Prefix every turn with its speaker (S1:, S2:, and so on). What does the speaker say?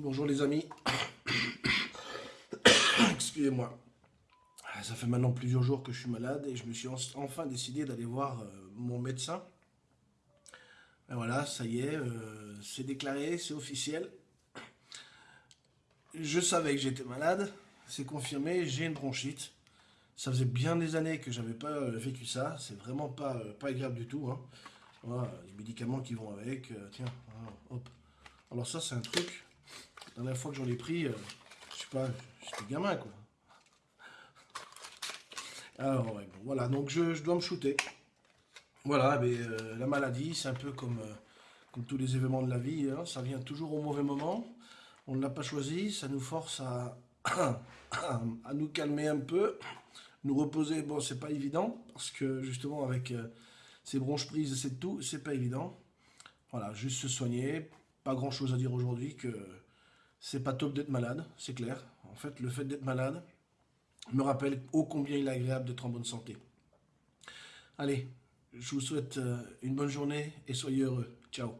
S1: Bonjour les amis. Excusez-moi. Ça fait maintenant plusieurs jours que je suis malade et je me suis enfin décidé d'aller voir euh, mon médecin. Et voilà, ça y est, euh, c'est déclaré, c'est officiel. Je savais que j'étais malade, c'est confirmé, j'ai une bronchite. Ça faisait bien des années que j'avais pas euh, vécu ça, c'est vraiment pas, agréable du tout. Hein. Les médicaments qui vont avec, tiens, hop. Alors ça c'est un truc, la dernière fois que j'en ai pris, je sais pas, j'étais gamin quoi. Alors ouais, bon, voilà, donc je, dois me shooter. Voilà, mais euh, la maladie, c'est un peu comme, euh, comme tous les événements de la vie, hein. ça vient toujours au mauvais moment. On ne l'a pas choisi, ça nous force à, à nous calmer un peu, nous reposer. Bon, c'est pas évident, parce que justement avec euh, ces bronches prises et c'est tout, c'est pas évident. Voilà, juste se soigner, pas grand chose à dire aujourd'hui que c'est pas top d'être malade, c'est clair. En fait, le fait d'être malade, me rappelle ô combien il est agréable d'être en bonne santé. Allez, je vous souhaite euh, une bonne journée et soyez heureux. Ciao